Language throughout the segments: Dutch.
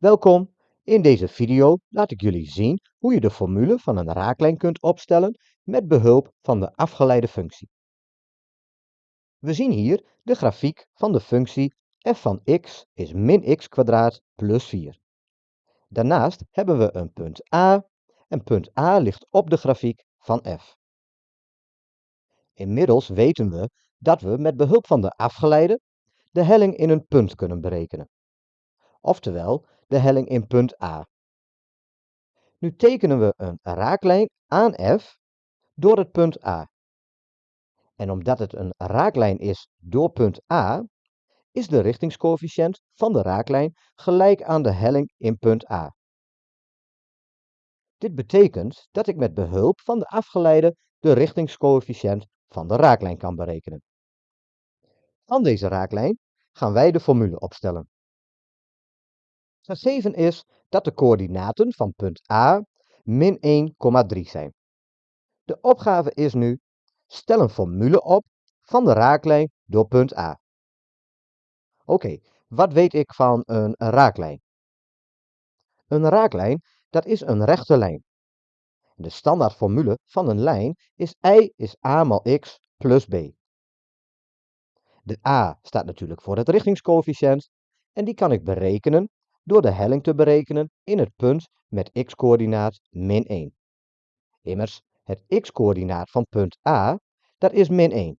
Welkom, in deze video laat ik jullie zien hoe je de formule van een raaklijn kunt opstellen met behulp van de afgeleide functie. We zien hier de grafiek van de functie f van x is min x kwadraat plus 4. Daarnaast hebben we een punt A en punt A ligt op de grafiek van f. Inmiddels weten we dat we met behulp van de afgeleide de helling in een punt kunnen berekenen. Oftewel, de helling in punt A. Nu tekenen we een raaklijn aan f door het punt A. En omdat het een raaklijn is door punt A, is de richtingscoëfficiënt van de raaklijn gelijk aan de helling in punt A. Dit betekent dat ik met behulp van de afgeleide de richtingscoëfficiënt van de raaklijn kan berekenen. Van deze raaklijn gaan wij de formule opstellen. Gegeven is dat de coördinaten van punt A min 1,3 zijn. De opgave is nu, stel een formule op van de raaklijn door punt A. Oké, wat weet ik van een raaklijn? Een raaklijn, dat is een rechte lijn. De standaardformule van een lijn is y is a maal x plus b. De a staat natuurlijk voor het richtingscoëfficiënt en die kan ik berekenen door de helling te berekenen in het punt met x-coördinaat min 1. Immers, het x-coördinaat van punt A, dat is min 1.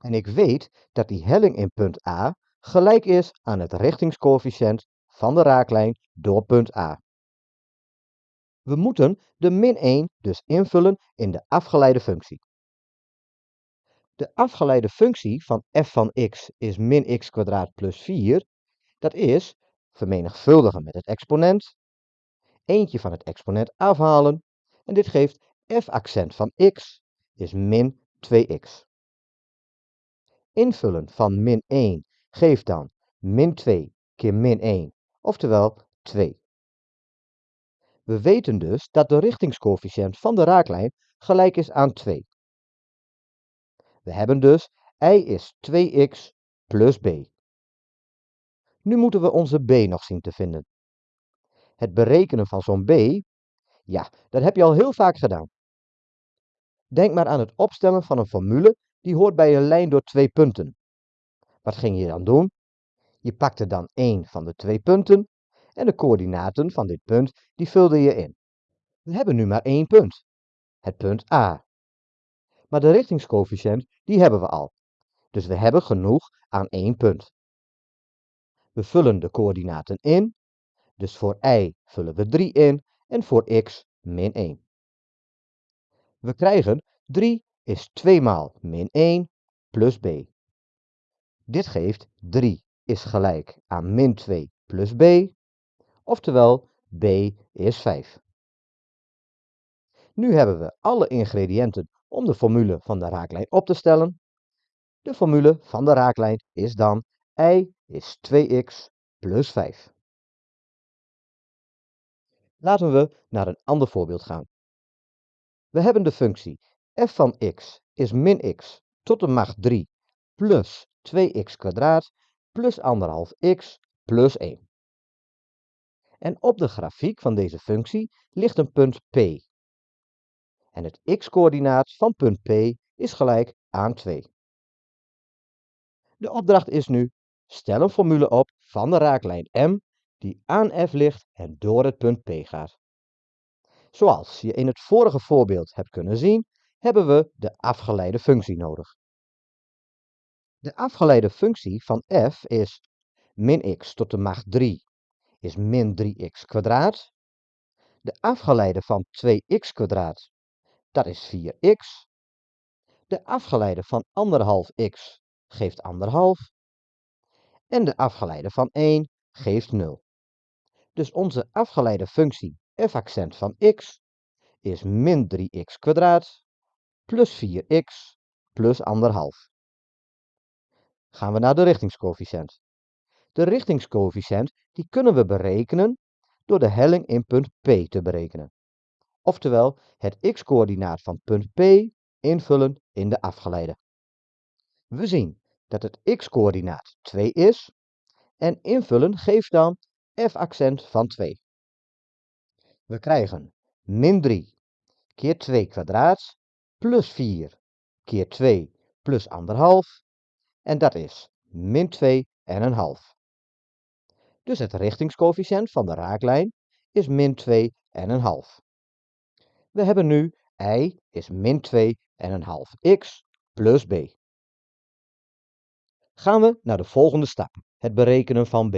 En ik weet dat die helling in punt A gelijk is aan het richtingscoëfficiënt van de raaklijn door punt A. We moeten de min 1 dus invullen in de afgeleide functie. De afgeleide functie van f van x is min x kwadraat plus 4, dat is vermenigvuldigen met het exponent, eentje van het exponent afhalen en dit geeft f accent van x is min 2x. Invullen van min 1 geeft dan min 2 keer min 1, oftewel 2. We weten dus dat de richtingscoëfficiënt van de raaklijn gelijk is aan 2. We hebben dus y is 2x plus b. Nu moeten we onze b nog zien te vinden. Het berekenen van zo'n b, ja, dat heb je al heel vaak gedaan. Denk maar aan het opstellen van een formule die hoort bij een lijn door twee punten. Wat ging je dan doen? Je pakte dan één van de twee punten en de coördinaten van dit punt die vulde je in. We hebben nu maar één punt, het punt A. Maar de richtingscoëfficiënt die hebben we al. Dus we hebben genoeg aan één punt. We vullen de coördinaten in, dus voor y vullen we 3 in en voor x min 1. We krijgen 3 is 2 maal min 1 plus b. Dit geeft 3 is gelijk aan min 2 plus b, oftewel b is 5. Nu hebben we alle ingrediënten om de formule van de raaklijn op te stellen. De formule van de raaklijn is dan y is 2x plus 5. Laten we naar een ander voorbeeld gaan. We hebben de functie f van x is min x tot de macht 3 plus 2x kwadraat plus 1,5x plus 1. En op de grafiek van deze functie ligt een punt P. En het x-coördinaat van punt P is gelijk aan 2. De opdracht is nu Stel een formule op van de raaklijn M die aan F ligt en door het punt P gaat. Zoals je in het vorige voorbeeld hebt kunnen zien, hebben we de afgeleide functie nodig. De afgeleide functie van f is min x tot de macht 3 is min 3x kwadraat. De afgeleide van 2x kwadraat, dat is 4x. De afgeleide van 1,5x geeft 1,5 en de afgeleide van 1 geeft 0. Dus onze afgeleide functie f accent van x is min 3x kwadraat plus 4x plus 1,5. Gaan we naar de richtingscoëfficiënt. De richtingscoëfficiënt die kunnen we berekenen door de helling in punt P te berekenen. Oftewel het x-coördinaat van punt P invullen in de afgeleide. We zien dat het x-coördinaat 2 is en invullen geeft dan f-accent van 2. We krijgen min 3 keer 2 kwadraat plus 4 keer 2 plus 1,5 en dat is min 2 en een half. Dus het richtingscoëfficiënt van de raaklijn is min 2 en een half. We hebben nu y is min 2 en een half x plus b. Gaan we naar de volgende stap, het berekenen van b.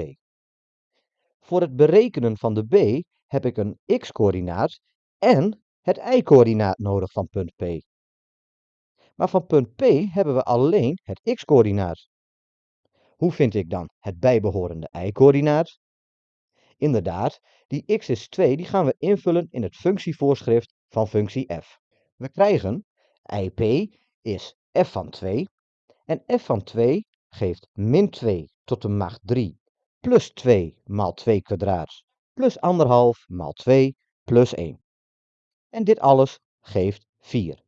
Voor het berekenen van de b heb ik een x-coördinaat en het y-coördinaat nodig van punt P. Maar van punt P hebben we alleen het x-coördinaat. Hoe vind ik dan het bijbehorende y-coördinaat? Inderdaad, die x is 2 die gaan we invullen in het functievoorschrift van functie f. We krijgen ip is f van 2 en f van 2 geeft min 2 tot de macht 3 plus 2 maal 2 kwadraat plus 1,5 maal 2 plus 1. En dit alles geeft 4.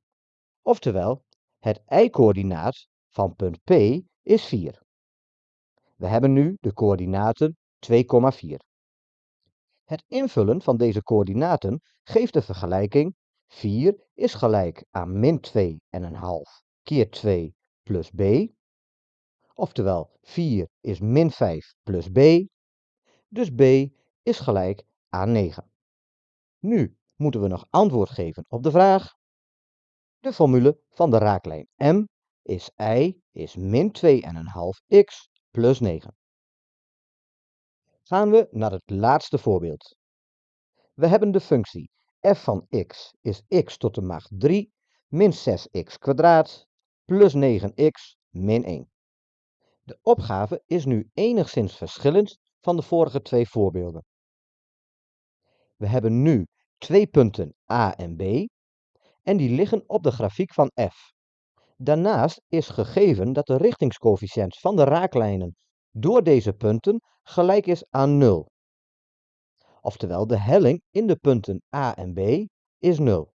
Oftewel, het y-coördinaat van punt P is 4. We hebben nu de coördinaten 2,4. Het invullen van deze coördinaten geeft de vergelijking 4 is gelijk aan min 2,5 keer 2 plus b. Oftewel 4 is min 5 plus b. Dus b is gelijk aan 9. Nu moeten we nog antwoord geven op de vraag. De formule van de raaklijn m is y is min 2,5x plus 9. Gaan we naar het laatste voorbeeld. We hebben de functie f van x is x tot de macht 3 min 6x kwadraat plus 9x min 1. De opgave is nu enigszins verschillend van de vorige twee voorbeelden. We hebben nu twee punten A en B en die liggen op de grafiek van f. Daarnaast is gegeven dat de richtingscoëfficiënt van de raaklijnen door deze punten gelijk is aan 0. Oftewel de helling in de punten A en B is 0.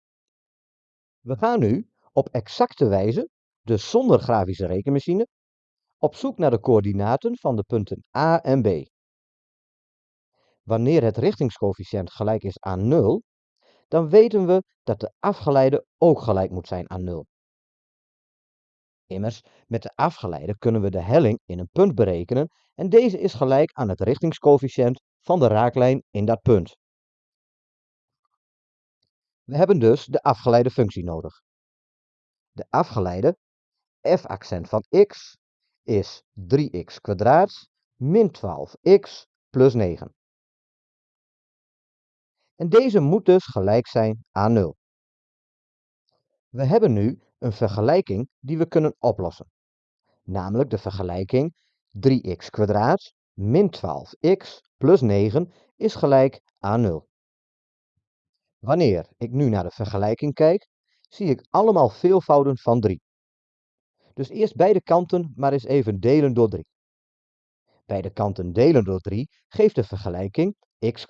We gaan nu op exacte wijze, dus zonder grafische rekenmachine, op zoek naar de coördinaten van de punten A en B. Wanneer het richtingscoëfficiënt gelijk is aan 0, dan weten we dat de afgeleide ook gelijk moet zijn aan 0. Immers, met de afgeleide kunnen we de helling in een punt berekenen en deze is gelijk aan het richtingscoëfficiënt van de raaklijn in dat punt. We hebben dus de afgeleide functie nodig. De afgeleide f-accent van x is 3x kwadraat min 12x plus 9. En deze moet dus gelijk zijn aan 0. We hebben nu een vergelijking die we kunnen oplossen. Namelijk de vergelijking 3x kwadraat min 12x plus 9 is gelijk aan 0. Wanneer ik nu naar de vergelijking kijk, zie ik allemaal veelvouden van 3. Dus eerst beide kanten maar eens even delen door 3. Beide kanten delen door 3 geeft de vergelijking x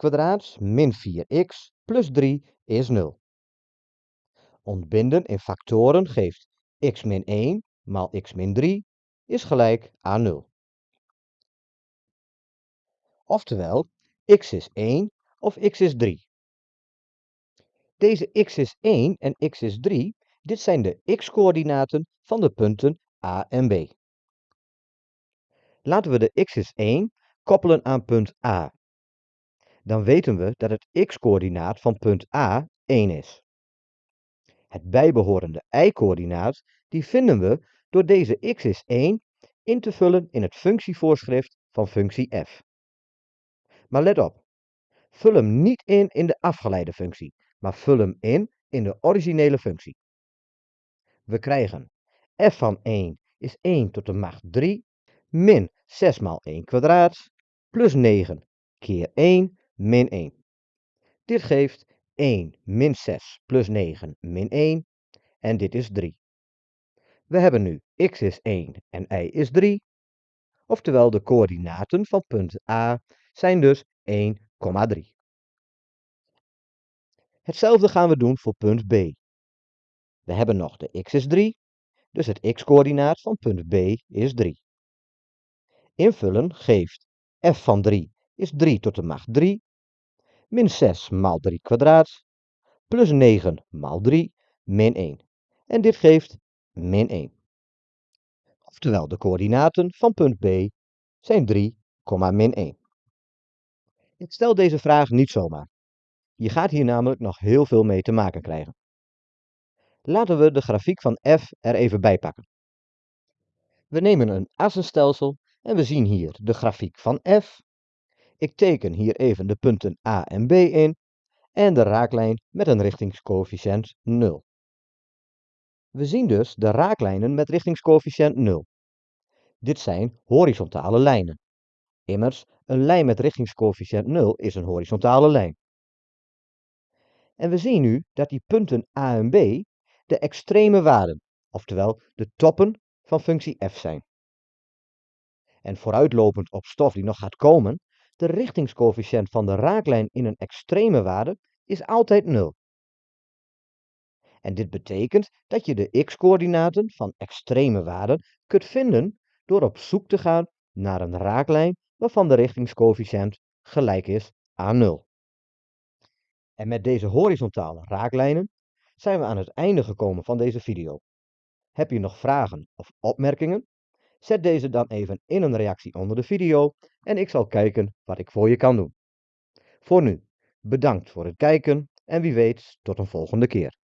min 4x plus 3 is 0. Ontbinden in factoren geeft x min 1 maal x min 3 is gelijk aan 0. Oftewel, x is 1 of x is 3. Deze x is 1 en x is 3, dit zijn de x-coördinaten van de punten A en B. Laten we de x is 1 koppelen aan punt A. Dan weten we dat het x-coördinaat van punt A 1 is. Het bijbehorende y-coördinaat die vinden we door deze x is 1 in te vullen in het functievoorschrift van functie f. Maar let op, vul hem niet in in de afgeleide functie, maar vul hem in in de originele functie. We krijgen f van 1 is 1 tot de macht 3 min 6 maal 1 kwadraat plus 9 keer 1 min 1. Dit geeft 1 min 6 plus 9 min 1 en dit is 3. We hebben nu x is 1 en y is 3. Oftewel de coördinaten van punt A zijn dus 1,3. Hetzelfde gaan we doen voor punt B. We hebben nog de x is 3, dus het x-coördinaat van punt B is 3. Invullen geeft f van 3 is 3 tot de macht 3, min 6 maal 3 kwadraat, plus 9 maal 3, min 1. En dit geeft min 1. Oftewel, de coördinaten van punt B zijn 3, min 1. Ik stel deze vraag niet zomaar. Je gaat hier namelijk nog heel veel mee te maken krijgen. Laten we de grafiek van f er even bij pakken. We nemen een assenstelsel en we zien hier de grafiek van f. Ik teken hier even de punten a en b in en de raaklijn met een richtingscoëfficiënt 0. We zien dus de raaklijnen met richtingscoëfficiënt 0. Dit zijn horizontale lijnen. Immers, een lijn met richtingscoëfficiënt 0 is een horizontale lijn. En we zien nu dat die punten a en b de extreme waarden, oftewel de toppen van functie f zijn. En vooruitlopend op stof die nog gaat komen, de richtingscoëfficiënt van de raaklijn in een extreme waarde is altijd 0. En dit betekent dat je de x-coördinaten van extreme waarden kunt vinden door op zoek te gaan naar een raaklijn waarvan de richtingscoëfficiënt gelijk is aan 0. En met deze horizontale raaklijnen zijn we aan het einde gekomen van deze video. Heb je nog vragen of opmerkingen? Zet deze dan even in een reactie onder de video en ik zal kijken wat ik voor je kan doen. Voor nu, bedankt voor het kijken en wie weet tot een volgende keer.